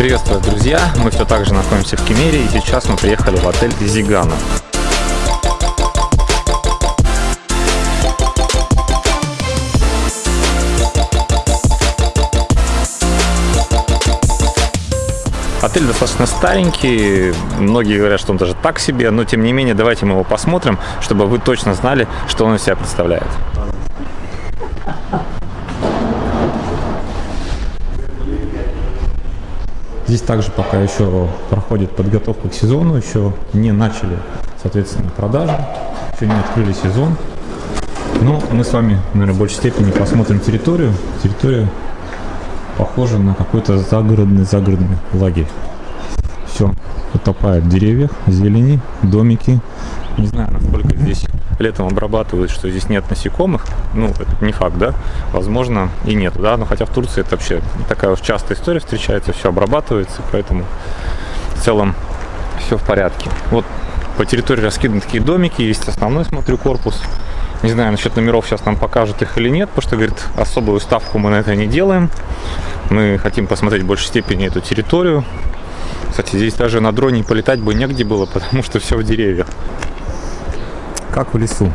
Приветствую, друзья! Мы все так же находимся в Кемере, и сейчас мы приехали в отель Зигана. Отель достаточно старенький, многие говорят, что он даже так себе, но тем не менее давайте мы его посмотрим, чтобы вы точно знали, что он из себя представляет. Здесь также пока еще проходит подготовка к сезону, еще не начали, соответственно, продажи, еще не открыли сезон. Но мы с вами, наверное, в большей степени посмотрим территорию. Территория похоже на какой-то загородный загородный лагерь. Все утопает в деревьях, зелени, домики. Не знаю, насколько здесь летом обрабатывают, что здесь нет насекомых. Ну, это не факт, да? Возможно, и нет, да? Но хотя в Турции это вообще такая уж частая история встречается, все обрабатывается, поэтому в целом все в порядке. Вот по территории раскиданы такие домики, есть основной, смотрю, корпус. Не знаю, насчет номеров сейчас нам покажут их или нет, потому что, говорит, особую ставку мы на это не делаем. Мы хотим посмотреть в большей степени эту территорию. Кстати, здесь даже на дроне полетать бы негде было, потому что все в деревьях. Как в лесу.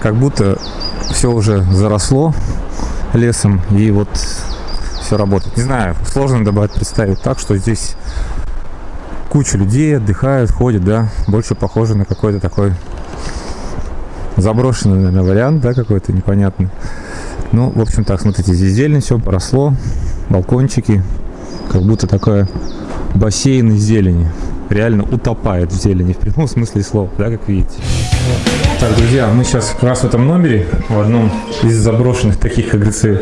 Как будто все уже заросло лесом, и вот все работает. Не знаю, сложно добавить представить так, что здесь куча людей отдыхают, ходят, да, больше похоже на какой-то такой заброшенный, наверное, вариант, да, какой-то непонятный. Ну, в общем так, смотрите, здесь зелень, все поросло, балкончики, как будто такая бассейн из зелени. Реально утопает в зелени, в прямом смысле слова, да, как видите. Так, друзья, мы сейчас как раз в этом номере, в одном из заброшенных таких, как говорится,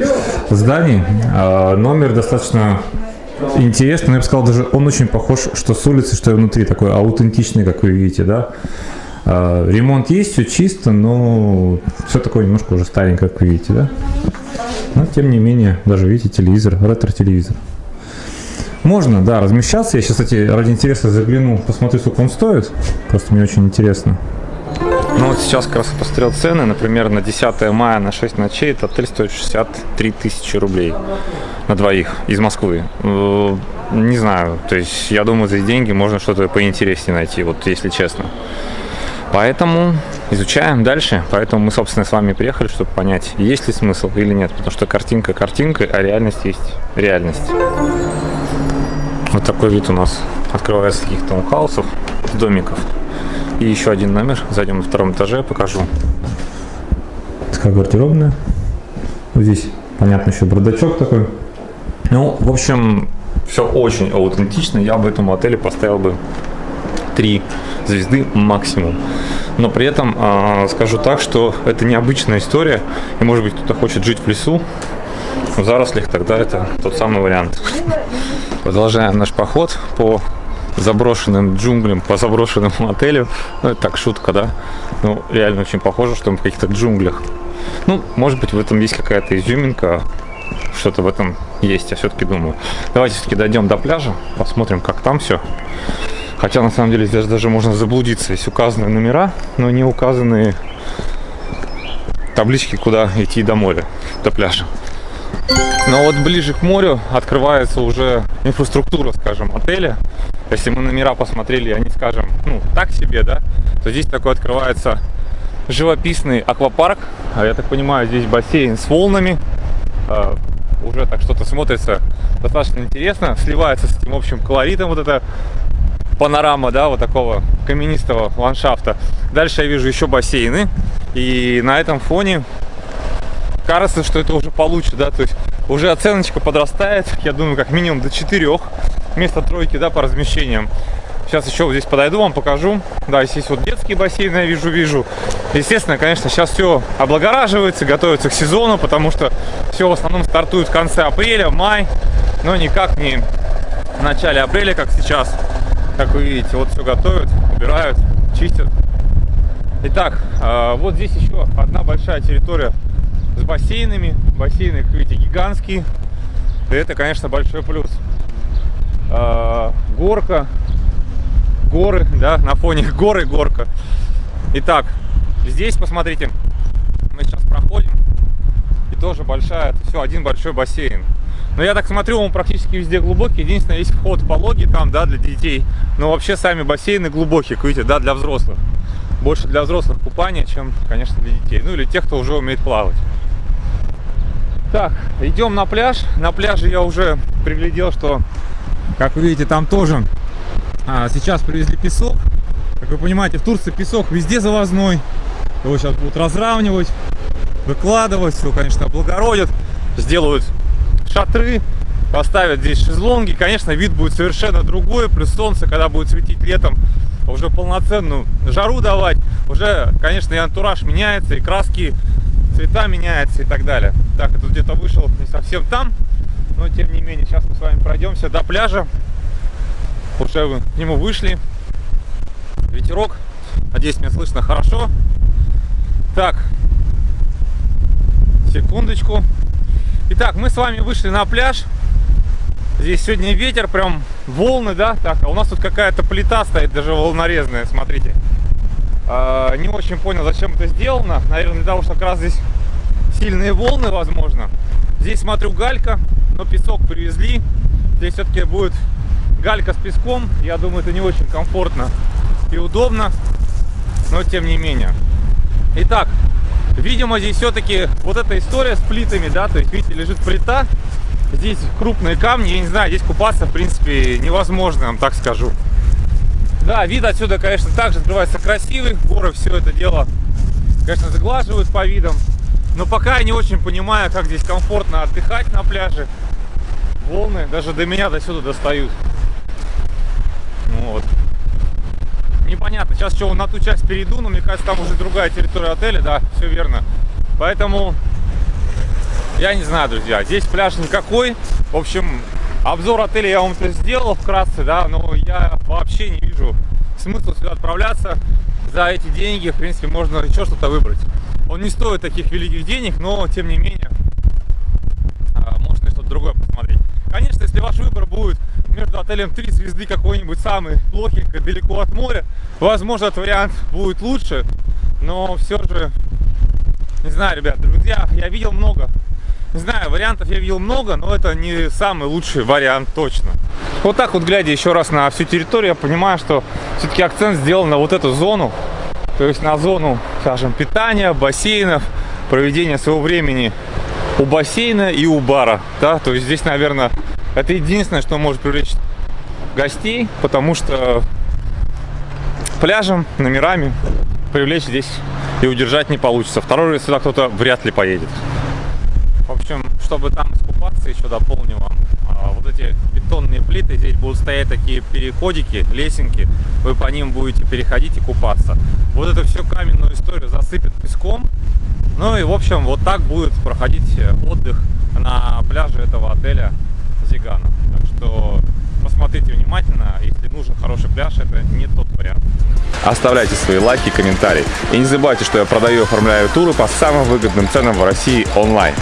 зданий. А, номер достаточно интересный, но я бы сказал, даже он очень похож, что с улицы, что и внутри, такой аутентичный, как вы видите, да. А, ремонт есть, все чисто, но все такое немножко уже старенькое, как вы видите, да? Но тем не менее, даже видите, телевизор, ретро-телевизор. Можно, да, размещаться. Я сейчас, кстати, ради интереса загляну, посмотрю, сколько он стоит. Просто мне очень интересно. Ну вот сейчас как раз посмотрел цены. Например, на 10 мая на 6 ночей этот отель стоит 63 тысячи рублей на двоих из Москвы. Э, не знаю, то есть я думаю, за эти деньги можно что-то поинтереснее найти, вот если честно. Поэтому изучаем дальше. Поэтому мы, собственно, с вами приехали, чтобы понять, есть ли смысл или нет. Потому что картинка картинкой, а реальность есть реальность. Вот такой вид у нас открывается таких таунхаусов, домиков. И еще один номер. Зайдем на втором этаже, покажу. Такая гардеробная. Вот здесь, понятно, еще бардачок такой. Ну, в общем, все очень аутентично. Я бы этому отелю поставил бы 3 звезды максимум. Но при этом э, скажу так, что это необычная история. И может быть кто-то хочет жить в лесу, в зарослях, тогда это тот самый вариант. Продолжаем наш поход по заброшенным джунглям, по заброшенному отелю. Ну, это так, шутка, да? Ну, реально очень похоже, что мы в каких-то джунглях. Ну, может быть, в этом есть какая-то изюминка, что-то в этом есть, я все-таки думаю. Давайте все-таки дойдем до пляжа, посмотрим, как там все. Хотя на самом деле здесь даже можно заблудиться. Есть указаны номера, но не указаны таблички, куда идти до моря, до пляжа. Но вот ближе к морю открывается уже инфраструктура, скажем, отеля. Если мы номера посмотрели, они, скажем, ну, так себе, да, то здесь такой открывается живописный аквапарк. А я так понимаю, здесь бассейн с волнами. А, уже так что-то смотрится достаточно интересно, сливается с этим общим колоритом вот это панорама, да, вот такого каменистого ландшафта. Дальше я вижу еще бассейны, и на этом фоне кажется, что это уже получше, да, то есть уже оценочка подрастает, я думаю, как минимум до четырех вместо тройки, да, по размещениям. Сейчас еще вот здесь подойду, вам покажу. Да, здесь вот детские бассейны я вижу, вижу. Естественно, конечно, сейчас все облагораживается, готовится к сезону, потому что все в основном стартует в конце апреля, май, но никак не в начале апреля, как сейчас. Как вы видите, вот все готовят, убирают, чистят. Итак, а, вот здесь еще одна большая территория бассейнами. Бассейны, как видите, гигантские. И это, конечно, большой плюс. А, горка, горы, да, на фоне горы горка. Итак, здесь, посмотрите, мы сейчас проходим. И тоже большая, все один большой бассейн. Но я так смотрю, он практически везде глубокий. Единственное, есть вход пологий там, да, для детей. Но вообще сами бассейны глубокие, как видите, да, для взрослых. Больше для взрослых купания, чем, конечно, для детей. Ну или тех, кто уже умеет плавать. Так, идем на пляж. На пляже я уже приглядел, что, как вы видите, там тоже а, сейчас привезли песок. Как вы понимаете, в Турции песок везде завозной. Его сейчас будут разравнивать, выкладывать, все, конечно, облагородят, сделают шатры, поставят здесь шезлонги. Конечно, вид будет совершенно другой, плюс солнце, когда будет светить летом, уже полноценную жару давать. Уже, конечно, и антураж меняется, и краски, цвета меняются и так далее. Так, это где-то вышел не совсем там, но тем не менее, сейчас мы с вами пройдемся до пляжа. Уже к нему вышли. Ветерок. Надеюсь, меня слышно хорошо. Так, секундочку. Итак, мы с вами вышли на пляж. Здесь сегодня ветер, прям волны, да? Так, а у нас тут какая-то плита стоит, даже волнорезная, смотрите. А, не очень понял, зачем это сделано. Наверное, для того, что как раз здесь сильные волны, возможно. Здесь, смотрю, галька, но песок привезли. Здесь все-таки будет галька с песком. Я думаю, это не очень комфортно и удобно, но тем не менее. Итак, Видимо, здесь все-таки вот эта история с плитами, да, то есть, видите, лежит плита, здесь крупные камни, я не знаю, здесь купаться, в принципе, невозможно, вам так скажу. Да, вид отсюда, конечно, также открывается красивый, горы все это дело, конечно, заглаживают по видам, но пока я не очень понимаю, как здесь комфортно отдыхать на пляже. Волны даже до меня до сюда достают. Вот непонятно. Сейчас что, на ту часть перейду, но мне кажется, там уже другая территория отеля, да, все верно. Поэтому, я не знаю, друзья, здесь пляж никакой. В общем, обзор отеля я вам сделал вкратце, да, но я вообще не вижу смысла сюда отправляться. За эти деньги, в принципе, можно еще что-то выбрать. Он не стоит таких великих денег, но, тем не менее, а, можно что-то другое посмотреть. Конечно, если ваш выбор будет между отелем 3 звезды какой-нибудь самый плохенько, далеко от моря, возможно, этот вариант будет лучше, но все же, не знаю, ребят, друзья, я видел много, не знаю, вариантов я видел много, но это не самый лучший вариант точно. Вот так вот, глядя еще раз на всю территорию, я понимаю, что все-таки акцент сделан на вот эту зону, то есть на зону, скажем, питания, бассейнов, проведения своего времени у бассейна и у бара, да, то есть здесь, наверное, это единственное, что может привлечь гостей, потому что пляжем, номерами привлечь здесь и удержать не получится. Второй раз сюда кто-то вряд ли поедет. Общем, чтобы там искупаться, еще дополню вам. Вот эти бетонные плиты, здесь будут стоять такие переходики, лесенки. Вы по ним будете переходить и купаться. Вот это все каменную историю засыпет песком. Ну и, в общем, вот так будет проходить отдых на пляже этого отеля Зигана. Так что посмотрите внимательно, если нужен хороший пляж, это не тот вариант. Оставляйте свои лайки, комментарии. И не забывайте, что я продаю и оформляю туры по самым выгодным ценам в России онлайн.